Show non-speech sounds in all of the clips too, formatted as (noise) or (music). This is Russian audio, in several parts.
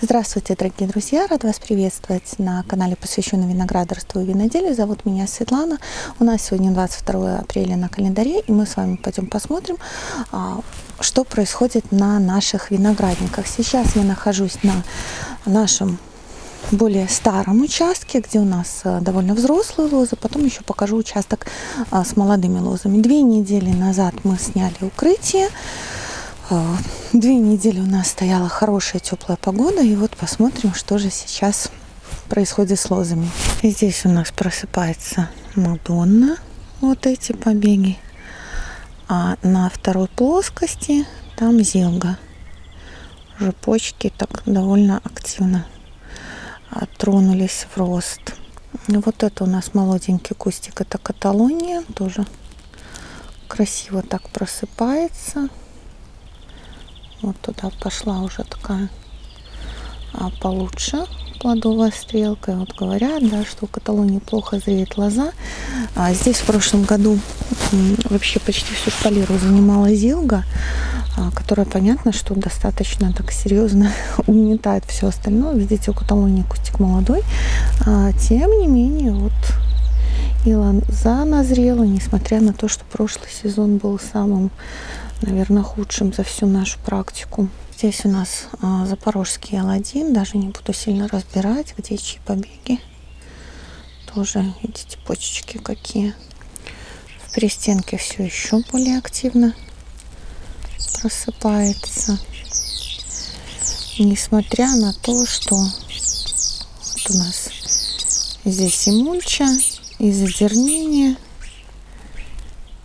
Здравствуйте, дорогие друзья! Рад вас приветствовать на канале, посвященном виноградарству и виноделию. Зовут меня Светлана. У нас сегодня 22 апреля на календаре, и мы с вами пойдем посмотрим, а, что происходит на наших виноградниках. Сейчас я нахожусь на нашем более старом участке, где у нас а, довольно взрослые лозы. Потом еще покажу участок а, с молодыми лозами. Две недели назад мы сняли укрытие. А, две недели у нас стояла хорошая теплая погода, и вот посмотрим, что же сейчас происходит с лозами. И здесь у нас просыпается Мадонна, вот эти побеги. А на второй плоскости там зелга. Уже почки так довольно активно тронулись в рост. Вот это у нас молоденький кустик, это Каталония, тоже красиво так просыпается. Вот туда пошла уже такая а, получше плодовая стрелка. И вот говорят, да, что в Каталонии плохо зреет лоза. А здесь в прошлом году вообще почти всю шпалеру занимала зилга, а, которая, понятно, что достаточно так серьезно (laughs) угнетает все остальное. Видите, у Каталонии кустик молодой. А, тем не менее, вот и лоза назрела, несмотря на то, что прошлый сезон был самым наверное, худшим за всю нашу практику. Здесь у нас а, запорожский L1, даже не буду сильно разбирать, где чьи побеги. Тоже, видите, почечки какие. В перестенке все еще более активно просыпается. Несмотря на то, что вот у нас здесь и мульча, и задернение,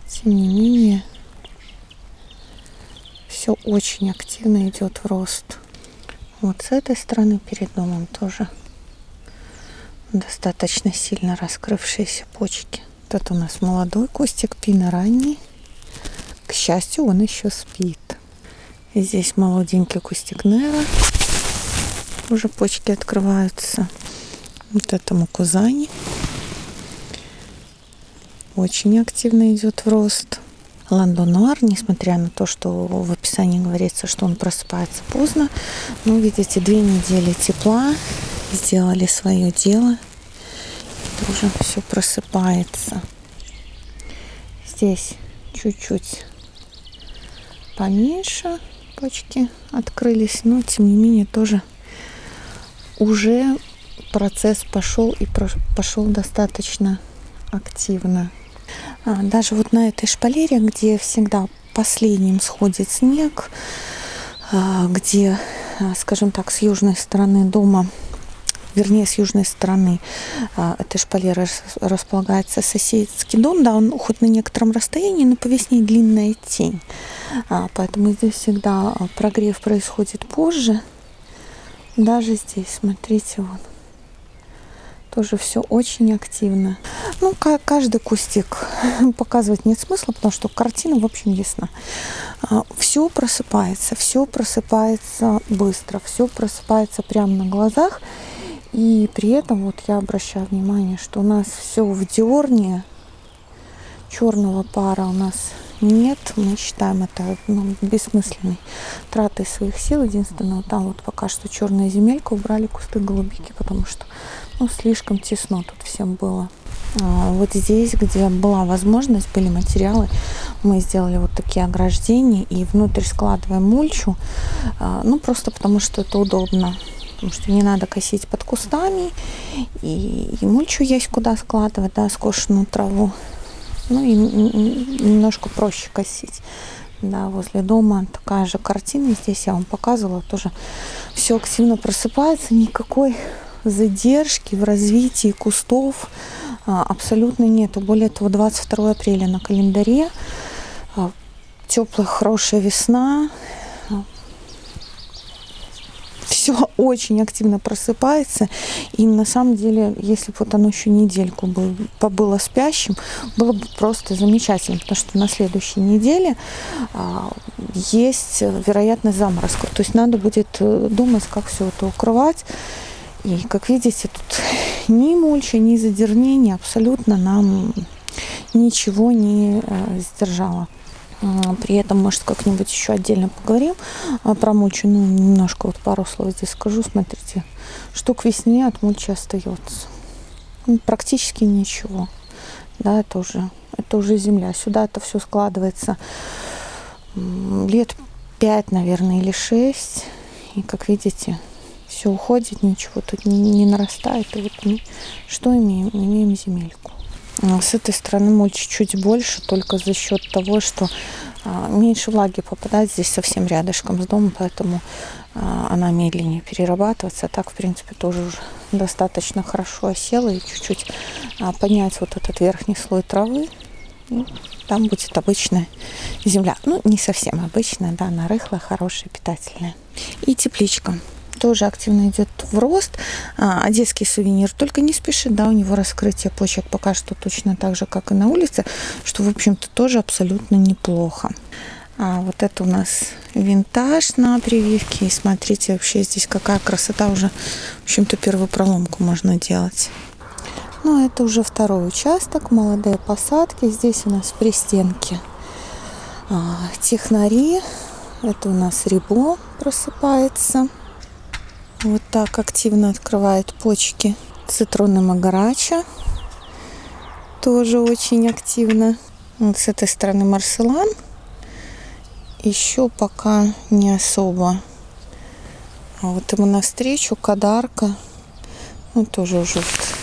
тем не менее все очень активно идет в рост. Вот с этой стороны перед домом тоже достаточно сильно раскрывшиеся почки. Тут у нас молодой кустик пина ранний. К счастью, он еще спит. И здесь молоденький кустик Нера. Уже почки открываются. Вот этому кузани. Очень активно идет в рост. Ландонуар, несмотря на то, что в описании говорится, что он просыпается поздно. Ну, видите, две недели тепла сделали свое дело. Тоже все просыпается. Здесь чуть-чуть поменьше почки открылись, но тем не менее тоже уже процесс пошел и пошел достаточно активно. А, даже вот на этой шпалере, где всегда последним сходит снег, а, где, а, скажем так, с южной стороны дома вернее, с южной стороны этой шпалеры располагается соседский дом, да, он хоть на некотором расстоянии, но по весне длинная тень, поэтому здесь всегда прогрев происходит позже, даже здесь, смотрите, вот, тоже все очень активно. Ну, каждый кустик (laughs) показывать нет смысла, потому что картина, в общем, ясна. А, все просыпается, все просыпается быстро, все просыпается прямо на глазах. И при этом вот я обращаю внимание, что у нас все в дерне, черного пара у нас нет. Мы считаем это ну, бессмысленной тратой своих сил. Единственное, вот там вот пока что черная земелька, убрали кусты голубики, потому что ну, слишком тесно тут всем было. А, вот здесь, где была возможность, были материалы, мы сделали вот такие ограждения и внутрь складываем мульчу, а, ну просто потому что это удобно, потому что не надо косить под кустами, и, и мульчу есть куда складывать, да, скошенную траву, ну и немножко проще косить. Да, возле дома такая же картина. Здесь я вам показывала тоже. Все активно просыпается, никакой задержки в развитии кустов а, абсолютно нету. Более того, 22 апреля на календаре, а, теплая, хорошая весна, все очень активно просыпается. И на самом деле, если бы вот оно еще недельку бы побыло спящим, было бы просто замечательно, потому что на следующей неделе а, есть вероятность заморозков. То есть надо будет э, думать, как все это укрывать. И, как видите, тут (laughs) ни мульча, ни задернение абсолютно нам ничего не э, сдержало. При этом, может, как-нибудь еще отдельно поговорим а, про мульчу. Ну, немножко вот пару слов здесь скажу. Смотрите, что к весне от мульчи остается. Ну, практически ничего. Да, это уже, это уже земля. Сюда это все складывается лет 5, наверное, или 6. И, как видите, все уходит, ничего тут не, не нарастает. И вот мы что имеем? Имеем земельку. А с этой стороны мульч чуть больше, только за счет того, что а, меньше влаги попадает здесь совсем рядышком с домом, поэтому а, она медленнее перерабатывается. А так, в принципе, тоже уже достаточно хорошо осела и чуть-чуть поднять вот этот верхний слой травы. И там будет обычная земля. Ну, не совсем обычная, да, она рыхлая, хорошая, питательная. И тепличка тоже активно идет в рост. А, одесский сувенир только не спешит, да, у него раскрытие почек пока что точно так же, как и на улице, что, в общем-то, тоже абсолютно неплохо. А вот это у нас винтаж на прививке. И смотрите, вообще здесь какая красота уже. В общем-то, первую проломку можно делать. Ну, это уже второй участок, молодые посадки. Здесь у нас пристенки а, технари. Это у нас рибо просыпается. Вот так активно открывает почки. Цитруны магарача тоже очень активно. Вот с этой стороны марселан. Еще пока не особо. А вот ему навстречу кадарка. Ну, тоже уже вот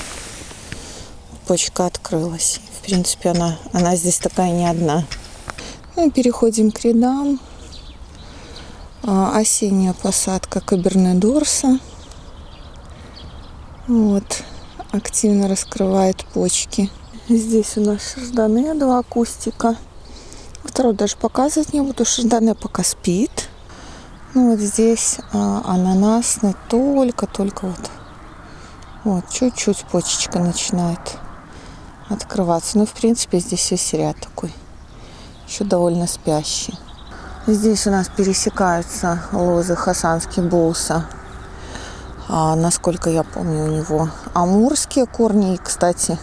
почка открылась. В принципе, она, она здесь такая не одна. Ну, переходим к рядам. А, осенняя посадка Каберне-Дорса. Вот, активно раскрывает почки. Здесь у нас шардоне, два кустика. Второй даже показывать не буду. Шардоне пока спит. Ну вот здесь а, ананасный только-только вот. Вот, чуть-чуть почечка начинает открываться. Ну, в принципе, здесь весь ряд такой. Еще довольно спящий. Здесь у нас пересекаются лозы Хасанский Боуса. А, насколько я помню, у него амурские корни. И, кстати,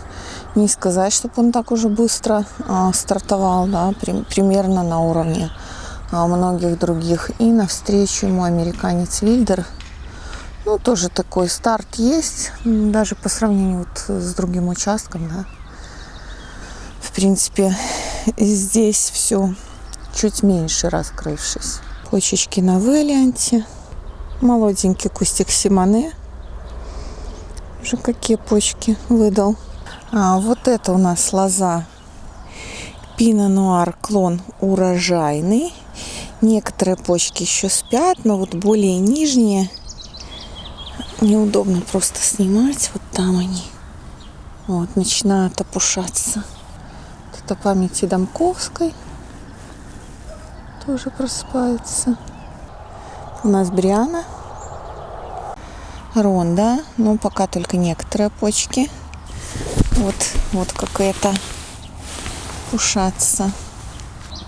не сказать, чтобы он так уже быстро а, стартовал, да, при, примерно на уровне а, многих других. И навстречу ему американец Вильдер. Ну, тоже такой старт есть, даже по сравнению вот с другим участком, да. В принципе, здесь все чуть меньше раскрывшись. Почечки на вэлианте. Молоденький кустик симоне. Уже какие почки выдал. А вот это у нас лоза Пино Нуар клон урожайный. Некоторые почки еще спят, но вот более нижние неудобно просто снимать. Вот там они. Вот, начинают опушаться. Это памяти Домковской тоже просыпается. У нас Бриана. Ронда. Ну, пока только некоторые почки. Вот, вот какая-то ушаться.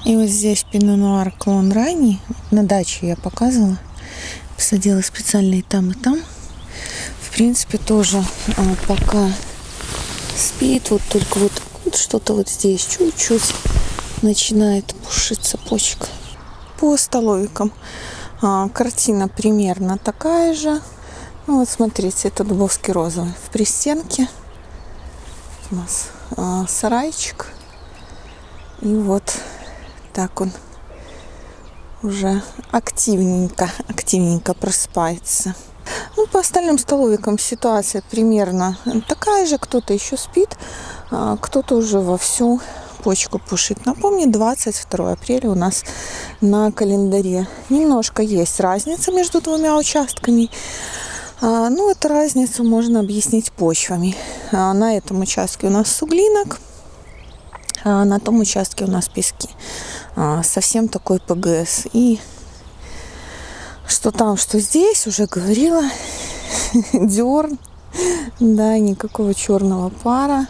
И вот здесь пино-нуар клон ранний. На даче я показывала. Посадила специально и там, и там. В принципе, тоже а, пока спит. Вот только вот, вот что-то вот здесь чуть-чуть начинает пушиться почка по столовикам. А, картина примерно такая же. Ну, вот смотрите, это дубовский розовый в пристенке. У нас а, сарайчик. И вот так он уже активненько, активненько просыпается. Ну, по остальным столовикам ситуация примерно такая же. Кто-то еще спит, а кто-то уже вовсю почку пушить. Напомню, 22 апреля у нас на календаре. Немножко есть разница между двумя участками. А, ну, эту разницу можно объяснить почвами. А, на этом участке у нас суглинок, а на том участке у нас пески. А, совсем такой ПГС. И что там, что здесь, уже говорила. (laughs) Дерн. Да, никакого черного пара.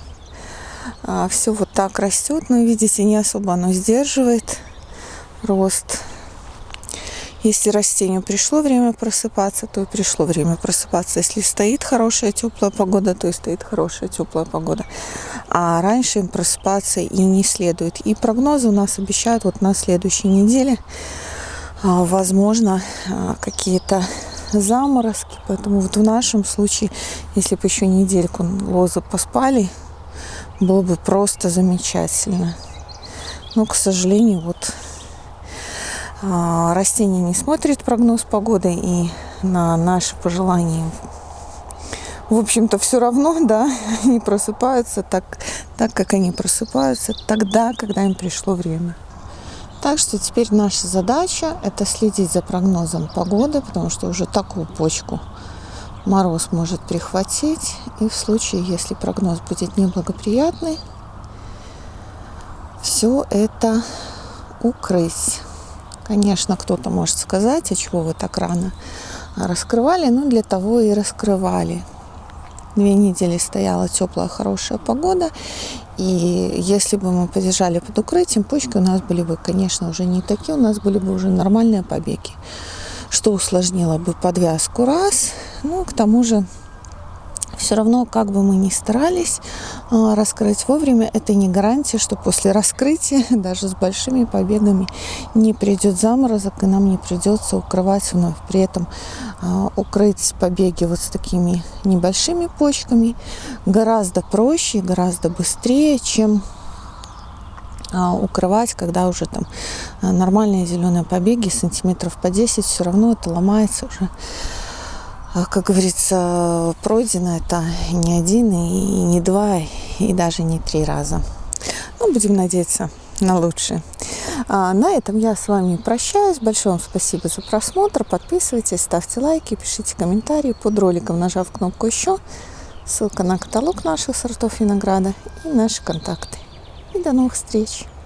А, все вот так растет, но видите, не особо оно сдерживает рост. Если растению пришло время просыпаться, то и пришло время просыпаться. Если стоит хорошая теплая погода, то и стоит хорошая теплая погода. А раньше им просыпаться и не следует. И прогнозы у нас обещают вот на следующей неделе, а, возможно, а, какие-то заморозки. Поэтому вот в нашем случае, если бы еще недельку лозы поспали, было бы просто замечательно. Но, к сожалению, вот а, растение не смотрит прогноз погоды и на наши пожелания в общем-то, все равно, да, (laughs) они просыпаются так, так, как они просыпаются тогда, когда им пришло время. Так что теперь наша задача – это следить за прогнозом погоды, потому что уже такую почку мороз может прихватить. И в случае, если прогноз будет неблагоприятный, все это укрыть. Конечно, кто-то может сказать, а чего вы так рано раскрывали, ну для того и раскрывали. Две недели стояла теплая, хорошая погода, и если бы мы подержали под укрытием, почки у нас были бы, конечно, уже не такие, у нас были бы уже нормальные побеги, что усложнило бы подвязку раз, ну, к тому же все равно, как бы мы ни старались а, раскрыть вовремя, это не гарантия, что после раскрытия, (laughs) даже с большими побегами, не придет заморозок, и нам не придется укрывать вновь. При этом а, укрыть побеги вот с такими небольшими почками гораздо проще, гораздо быстрее, чем а, укрывать, когда уже там нормальные зеленые побеги, сантиметров по 10, все равно это ломается уже как говорится, пройдено это не один, и не два, и даже не три раза. Ну, будем надеяться на лучшее. А на этом я с вами прощаюсь. Большое вам спасибо за просмотр. Подписывайтесь, ставьте лайки, пишите комментарии под роликом, нажав кнопку «Еще». Ссылка на каталог наших сортов винограда и наши контакты. И до новых встреч!